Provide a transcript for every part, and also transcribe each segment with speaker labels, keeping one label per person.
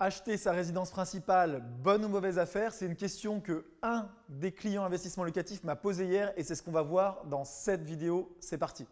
Speaker 1: Acheter sa résidence principale, bonne ou mauvaise affaire C'est une question que un des clients investissement locatif m'a posé hier et c'est ce qu'on va voir dans cette vidéo. C'est parti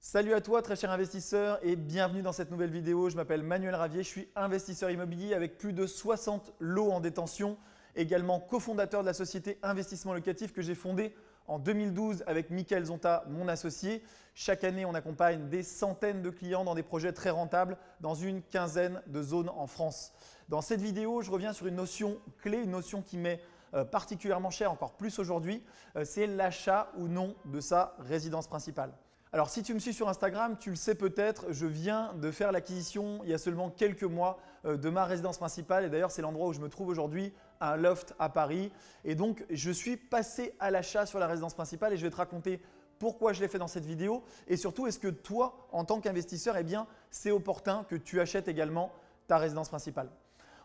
Speaker 1: Salut à toi très cher investisseur et bienvenue dans cette nouvelle vidéo. Je m'appelle Manuel Ravier, je suis investisseur immobilier avec plus de 60 lots en détention, également cofondateur de la société Investissement Locatif que j'ai fondée en 2012 avec Michael Zonta, mon associé. Chaque année, on accompagne des centaines de clients dans des projets très rentables dans une quinzaine de zones en France. Dans cette vidéo, je reviens sur une notion clé, une notion qui m'est euh, particulièrement chère, encore plus aujourd'hui, euh, c'est l'achat ou non de sa résidence principale. Alors si tu me suis sur Instagram, tu le sais peut-être, je viens de faire l'acquisition il y a seulement quelques mois euh, de ma résidence principale et d'ailleurs c'est l'endroit où je me trouve aujourd'hui, un loft à Paris. Et donc je suis passé à l'achat sur la résidence principale et je vais te raconter pourquoi je l'ai fait dans cette vidéo et surtout est-ce que toi en tant qu'investisseur, eh bien c'est opportun que tu achètes également ta résidence principale?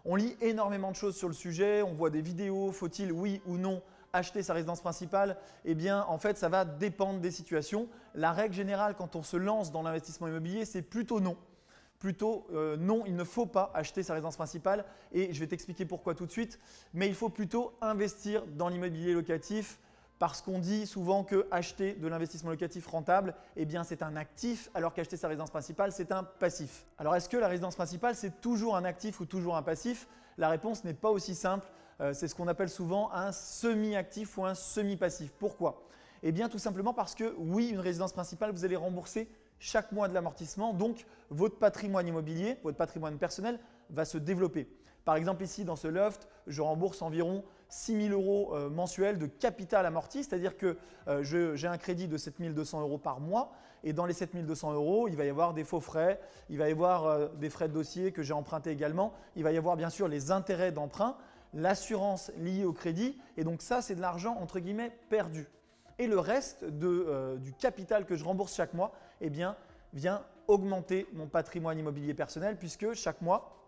Speaker 1: On lit énormément de choses sur le sujet, on voit des vidéos, faut-il oui ou non acheter sa résidence principale Eh bien, en fait, ça va dépendre des situations. La règle générale, quand on se lance dans l'investissement immobilier, c'est plutôt non. Plutôt euh, non, il ne faut pas acheter sa résidence principale et je vais t'expliquer pourquoi tout de suite. Mais il faut plutôt investir dans l'immobilier locatif parce qu'on dit souvent que acheter de l'investissement locatif rentable, eh bien c'est un actif alors qu'acheter sa résidence principale, c'est un passif. Alors est-ce que la résidence principale, c'est toujours un actif ou toujours un passif? La réponse n'est pas aussi simple. Euh, c'est ce qu'on appelle souvent un semi-actif ou un semi-passif. Pourquoi? Eh bien tout simplement parce que oui, une résidence principale, vous allez rembourser chaque mois de l'amortissement, donc votre patrimoine immobilier, votre patrimoine personnel va se développer. Par exemple ici dans ce loft, je rembourse environ 6 000 euros euh, mensuels de capital amorti, c'est-à-dire que euh, j'ai un crédit de 7 200 euros par mois. Et dans les 7 200 euros, il va y avoir des faux frais, il va y avoir des frais de dossier que j'ai empruntés également, il va y avoir bien sûr les intérêts d'emprunt, l'assurance liée au crédit et donc ça c'est de l'argent entre guillemets perdu. Et le reste du capital que je rembourse chaque mois eh bien, vient augmenter mon patrimoine immobilier personnel puisque chaque mois,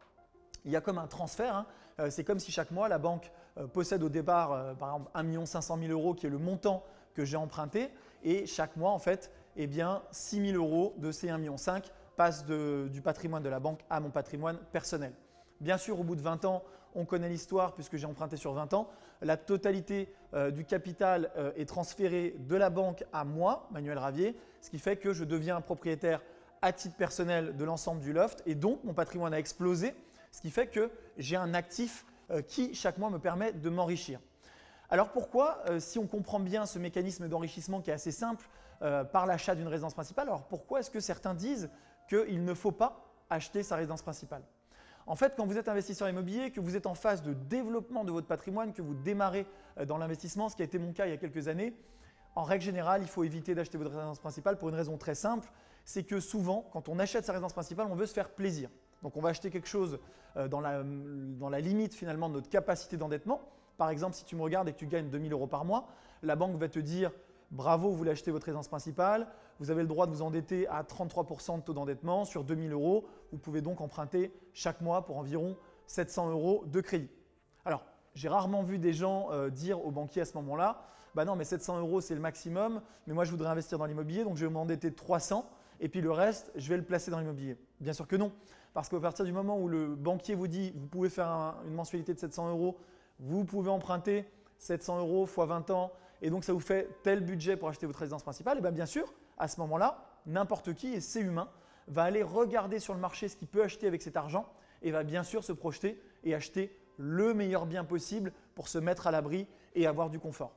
Speaker 1: il y a comme un transfert. Hein. Euh, c'est comme si chaque mois, la banque euh, possède au départ, euh, par exemple, 1 500 000 euros qui est le montant que j'ai emprunté. Et chaque mois, en fait, eh bien, 6 000 euros de ces 1,5 million passent du patrimoine de la banque à mon patrimoine personnel. Bien sûr, au bout de 20 ans, on connaît l'histoire puisque j'ai emprunté sur 20 ans. La totalité du capital est transférée de la banque à moi, Manuel Ravier, ce qui fait que je deviens propriétaire à titre personnel de l'ensemble du loft et donc mon patrimoine a explosé ce qui fait que j'ai un actif euh, qui chaque mois me permet de m'enrichir. Alors pourquoi, euh, si on comprend bien ce mécanisme d'enrichissement qui est assez simple euh, par l'achat d'une résidence principale, alors pourquoi est-ce que certains disent qu'il ne faut pas acheter sa résidence principale? En fait, quand vous êtes investisseur immobilier, que vous êtes en phase de développement de votre patrimoine, que vous démarrez dans l'investissement, ce qui a été mon cas il y a quelques années, en règle générale, il faut éviter d'acheter votre résidence principale pour une raison très simple, c'est que souvent, quand on achète sa résidence principale, on veut se faire plaisir. Donc on va acheter quelque chose euh, dans la, limite finalement de notre capacité d'endettement. Par exemple, si tu me regardes et que tu gagnes 2000 euros par mois, la banque va te dire bravo, vous voulez acheter votre résidence principale, vous avez le droit de vous endetter à 33% de taux d'endettement sur 2000 euros. Vous pouvez donc emprunter chaque mois pour environ 700 euros de crédit. Alors, j'ai rarement vu des gens euh, dire aux banquiers à ce moment-là, bah non mais 700 euros c'est le maximum, mais moi je voudrais investir dans l'immobilier donc je vais m'endetter 300 et puis le reste je vais le placer dans l'immobilier. Bien sûr que non. Parce qu'à partir du moment où le banquier vous dit vous pouvez faire une mensualité de 700 euros, vous pouvez emprunter 700 euros x 20 ans et donc ça vous fait tel budget pour acheter votre résidence principale, et bien, bien sûr, à ce moment-là, n'importe qui, et c'est humain, va aller regarder sur le marché ce qu'il peut acheter avec cet argent et va bien sûr se projeter et acheter le meilleur bien possible pour se mettre à l'abri et avoir du confort.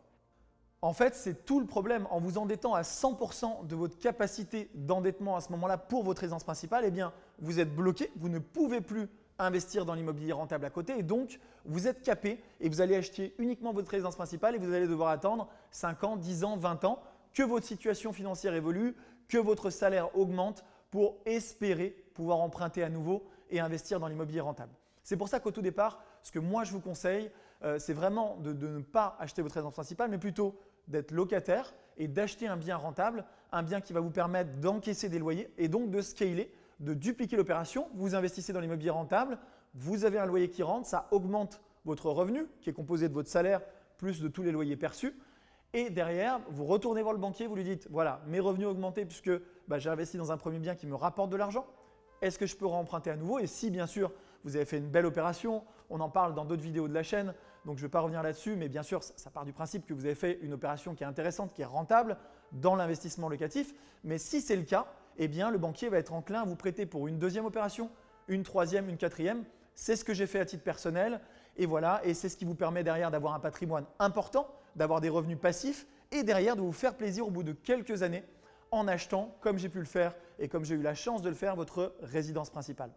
Speaker 1: En fait, c'est tout le problème. En vous endettant à 100% de votre capacité d'endettement à ce moment-là pour votre résidence principale, eh bien, vous êtes bloqué, vous ne pouvez plus investir dans l'immobilier rentable à côté et donc vous êtes capé et vous allez acheter uniquement votre résidence principale et vous allez devoir attendre 5 ans, 10 ans, 20 ans que votre situation financière évolue, que votre salaire augmente pour espérer pouvoir emprunter à nouveau et investir dans l'immobilier rentable. C'est pour ça qu'au tout départ, ce que moi je vous conseille, euh, c'est vraiment de, de, ne pas acheter votre résidence principale, mais plutôt d'être locataire et d'acheter un bien rentable, un bien qui va vous permettre d'encaisser des loyers et donc de scaler, de dupliquer l'opération. Vous investissez dans l'immobilier rentable, vous avez un loyer qui rentre, ça augmente votre revenu qui est composé de votre salaire plus de tous les loyers perçus Et derrière, vous retournez voir le banquier, vous lui dites, voilà, mes revenus ont augmenté puisque bah, j'ai investi dans un premier bien qui me rapporte de l'argent. Est-ce que je peux remprunter à nouveau? Et si bien sûr, vous avez fait une belle opération, on en parle dans d'autres vidéos de la chaîne, donc je ne vais pas revenir là-dessus, mais bien sûr, ça part du principe que vous avez fait une opération qui est intéressante, qui est rentable dans l'investissement locatif. Mais si c'est le cas, eh bien, le banquier va être enclin à vous prêter pour une deuxième opération, une troisième, une quatrième. C'est ce que j'ai fait à titre personnel et voilà, et c'est ce qui vous permet derrière d'avoir un patrimoine important, d'avoir des revenus passifs et derrière de vous faire plaisir au bout de quelques années en achetant, comme j'ai pu le faire et comme j'ai eu la chance de le faire, votre résidence principale.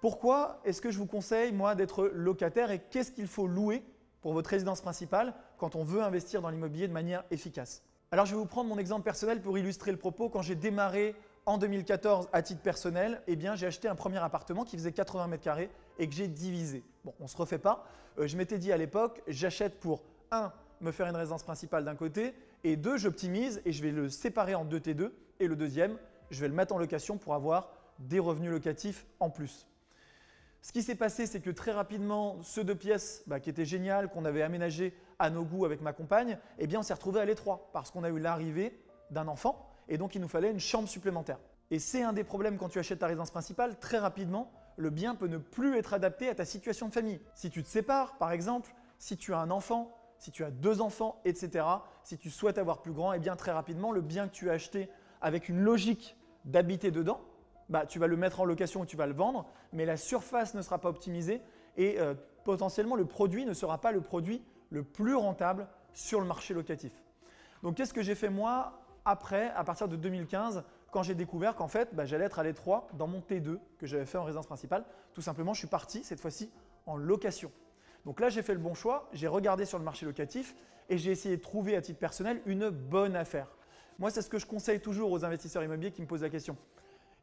Speaker 1: Pourquoi est-ce que je vous conseille, moi, d'être locataire et qu'est-ce qu'il faut louer pour votre résidence principale quand on veut investir dans l'immobilier de manière efficace? Alors, je vais vous prendre mon exemple personnel pour illustrer le propos. Quand j'ai démarré en 2014 à titre personnel, eh j'ai acheté un premier appartement qui faisait 80 mètres carrés et que j'ai divisé. Bon, on ne se refait pas. Euh, je m'étais dit à l'époque, j'achète pour un, me faire une résidence principale d'un côté et deux, j'optimise et je vais le séparer en deux T2 et le deuxième, je vais le mettre en location pour avoir des revenus locatifs en plus. Ce qui s'est passé, c'est que très rapidement, ce deux pièces bah, qui était génial, qu'on avait aménagé à nos goûts avec ma compagne, eh bien, on s'est retrouvé à l'étroit parce qu'on a eu l'arrivée d'un enfant et donc il nous fallait une chambre supplémentaire. Et c'est un des problèmes quand tu achètes ta résidence principale, très rapidement, le bien peut ne plus être adapté à ta situation de famille. Si tu te sépares, par exemple, si tu as un enfant, si tu as deux enfants, etc., si tu souhaites avoir plus grand, eh bien très rapidement, le bien que tu as acheté avec une logique d'habiter dedans, bah, tu vas le mettre en location ou tu vas le vendre, mais la surface ne sera pas optimisée et euh, potentiellement le produit ne sera pas le produit le plus rentable sur le marché locatif. Donc qu'est-ce que j'ai fait moi après, à partir de 2015, quand j'ai découvert qu'en fait, bah, j'allais être à l'étroit dans mon T2 que j'avais fait en résidence principale? Tout simplement, je suis parti cette fois-ci en location. Donc là, j'ai fait le bon choix, j'ai regardé sur le marché locatif et j'ai essayé de trouver à titre personnel une bonne affaire. Moi, c'est ce que je conseille toujours aux investisseurs immobiliers qui me posent la question.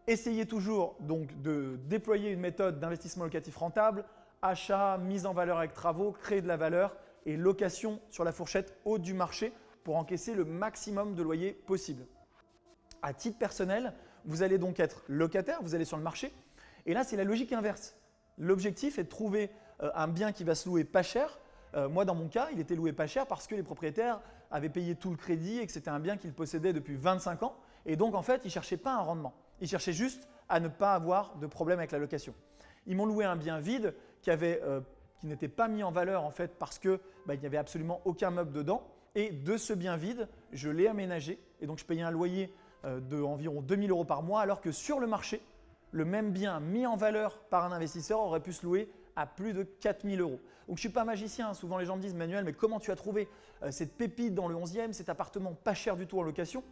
Speaker 1: Essayez toujours donc de déployer une méthode d'investissement locatif rentable, achat, mise en valeur avec travaux, créer de la valeur et location sur la fourchette haute du marché pour encaisser le maximum de loyers possible. À titre personnel, vous allez donc être locataire, vous allez sur le marché et là c'est la logique inverse. L'objectif est de trouver euh, un bien qui va se louer pas cher. Euh, moi dans mon cas, il était loué pas cher parce que les propriétaires avaient payé tout le crédit et que c'était un bien qu'ils possédaient depuis 25 ans et donc en fait ils ne cherchaient pas un rendement. Ils cherchaient juste à ne pas avoir de problème avec la location. Ils m'ont loué un bien vide qui, euh, n'était pas mis en valeur en fait parce qu'il bah, n'y avait absolument aucun meuble dedans. Et de ce bien vide, je l'ai aménagé et donc je payais un loyer euh, d'environ 2000 euros par mois alors que sur le marché, le même bien mis en valeur par un investisseur aurait pu se louer à plus de 4000 euros. Donc je ne suis pas magicien, souvent les gens me disent Manuel, mais comment tu as trouvé euh, cette pépite dans le 11e, cet appartement pas cher du tout en location?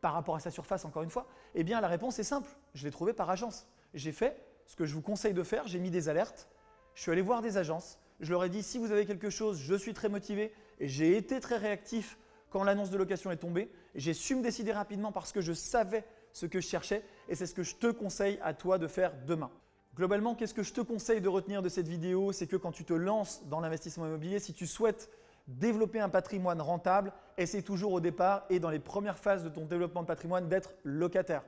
Speaker 1: Par rapport à sa surface encore une fois Eh bien la réponse est simple, je l'ai trouvé par agence. J'ai fait ce que je vous conseille de faire, j'ai mis des alertes, je suis allé voir des agences, je leur ai dit si vous avez quelque chose, je suis très motivé. Et j'ai été très réactif quand l'annonce de location est tombée. J'ai su me décider rapidement parce que je savais ce que je cherchais. Et c'est ce que je te conseille à toi de faire demain. Globalement, qu'est-ce que je te conseille de retenir de cette vidéo? C'est que quand tu te lances dans l'investissement immobilier, si tu souhaites développer un patrimoine rentable, essaie toujours au départ et dans les premières phases de ton développement de patrimoine d'être locataire.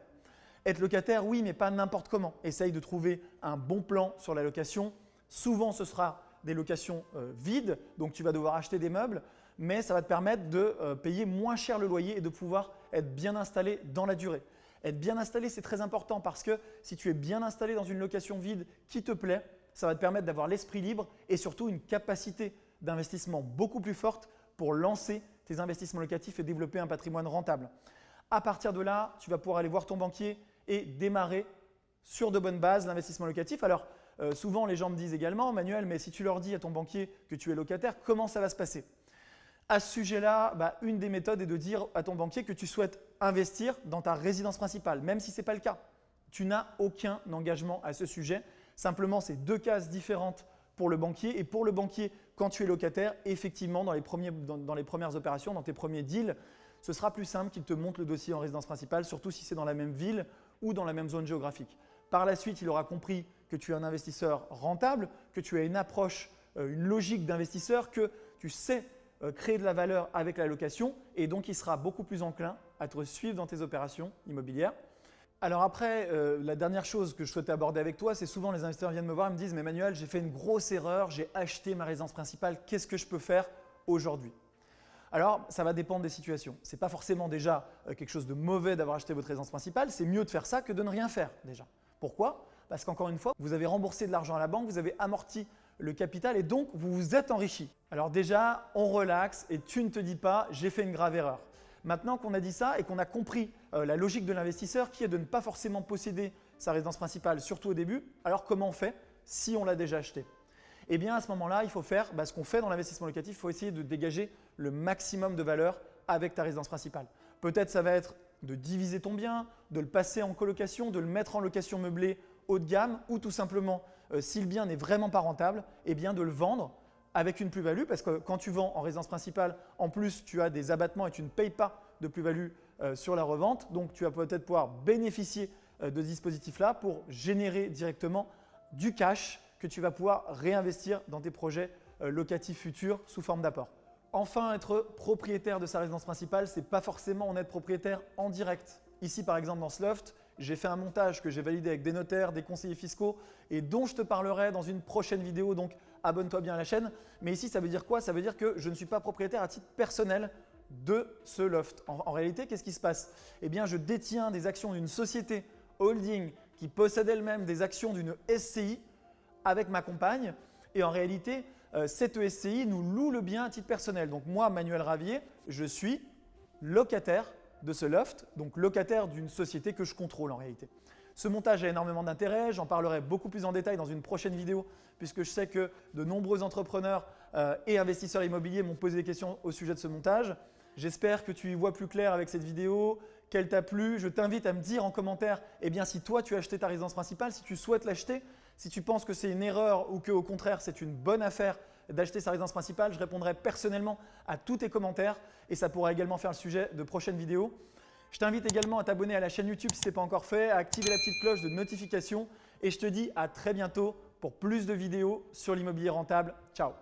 Speaker 1: Être locataire, oui, mais pas n'importe comment. Essaye de trouver un bon plan sur la location. Souvent, ce sera des locations euh, vides, donc tu vas devoir acheter des meubles, mais ça va te permettre de euh, payer moins cher le loyer et de pouvoir être bien installé dans la durée. Être bien installé, c'est très important parce que si tu es bien installé dans une location vide qui te plaît, ça va te permettre d'avoir l'esprit libre et surtout une capacité d'investissement beaucoup plus forte pour lancer tes investissements locatifs et développer un patrimoine rentable. À partir de là, tu vas pouvoir aller voir ton banquier et démarrer sur de bonnes bases l'investissement locatif. Alors, euh, souvent, les gens me disent également, Manuel, mais si tu leur dis à ton banquier que tu es locataire, comment ça va se passer? À ce sujet-là, bah, une des méthodes est de dire à ton banquier que tu souhaites investir dans ta résidence principale, même si ce n'est pas le cas. Tu n'as aucun engagement à ce sujet. Simplement, c'est deux cases différentes pour le banquier. Et pour le banquier, quand tu es locataire, effectivement, dans les, dans les premières opérations, dans tes premiers deals, ce sera plus simple qu'il te monte le dossier en résidence principale, surtout si c'est dans la même ville ou dans la même zone géographique. Par la suite, il aura compris que tu es un investisseur rentable, que tu as une approche, euh, une logique d'investisseur, que tu sais euh, créer de la valeur avec la location et donc il sera beaucoup plus enclin à te suivre dans tes opérations immobilières. Alors après, euh, la dernière chose que je souhaitais aborder avec toi, c'est souvent les investisseurs viennent me voir et me disent « Mais Manuel, j'ai fait une grosse erreur, j'ai acheté ma résidence principale, qu'est-ce que je peux faire aujourd'hui ?» Alors, ça va dépendre des situations. Ce n'est pas forcément déjà euh, quelque chose de mauvais d'avoir acheté votre résidence principale, c'est mieux de faire ça que de ne rien faire déjà. Pourquoi? Parce qu'encore une fois, vous avez remboursé de l'argent à la banque, vous avez amorti le capital et donc vous vous êtes enrichi. Alors déjà, on relaxe et tu ne te dis pas « j'ai fait une grave erreur ». Maintenant qu'on a dit ça et qu'on a compris euh, la logique de l'investisseur qui est de ne pas forcément posséder sa résidence principale, surtout au début, alors comment on fait si on l'a déjà acheté? Eh bien à ce moment-là, il faut faire bah, ce qu'on fait dans l'investissement locatif, il faut essayer de dégager le maximum de valeur avec ta résidence principale. Peut-être ça va être de diviser ton bien, de le passer en colocation, de le mettre en location meublée haut de gamme ou tout simplement, euh, si le bien n'est vraiment pas rentable, eh bien de le vendre avec une plus-value parce que quand tu vends en résidence principale, en plus tu as des abattements et tu ne payes pas de plus-value euh, sur la revente. Donc tu vas peut-être pouvoir bénéficier euh, de ce dispositif-là pour générer directement du cash que tu vas pouvoir réinvestir dans tes projets locatifs futurs sous forme d'apport. Enfin, être propriétaire de sa résidence principale, ce n'est pas forcément en être propriétaire en direct. Ici, par exemple, dans ce loft, j'ai fait un montage que j'ai validé avec des notaires, des conseillers fiscaux et dont je te parlerai dans une prochaine vidéo, abonne-toi bien à la chaîne. Mais ici, ça veut dire quoi? Ça veut dire que je ne suis pas propriétaire à titre personnel de ce loft. En, réalité, qu'est-ce qui se passe? Eh bien, je détiens des actions d'une société holding qui possède elle-même des actions d'une SCI avec ma compagne et en réalité, euh, cette SCI nous loue le bien à titre personnel. Donc moi, Manuel Ravier, je suis locataire de ce loft, donc locataire d'une société que je contrôle en réalité. Ce montage a énormément d'intérêt, j'en parlerai beaucoup plus en détail dans une prochaine vidéo puisque je sais que de nombreux entrepreneurs euh, et investisseurs immobiliers m'ont posé des questions au sujet de ce montage. J'espère que tu y vois plus clair avec cette vidéo, qu'elle t'a plu. Je t'invite à me dire en commentaire eh bien, si toi tu as acheté ta résidence principale, si tu souhaites l'acheter, si tu penses que c'est une erreur ou qu'au contraire c'est une bonne affaire d'acheter sa résidence principale, je répondrai personnellement à tous tes commentaires et ça pourra également faire le sujet de prochaines vidéos. Je t'invite également à t'abonner à la chaîne YouTube si ce n'est pas encore fait, à activer la petite cloche de notification et je te dis à très bientôt pour plus de vidéos sur l'immobilier rentable. Ciao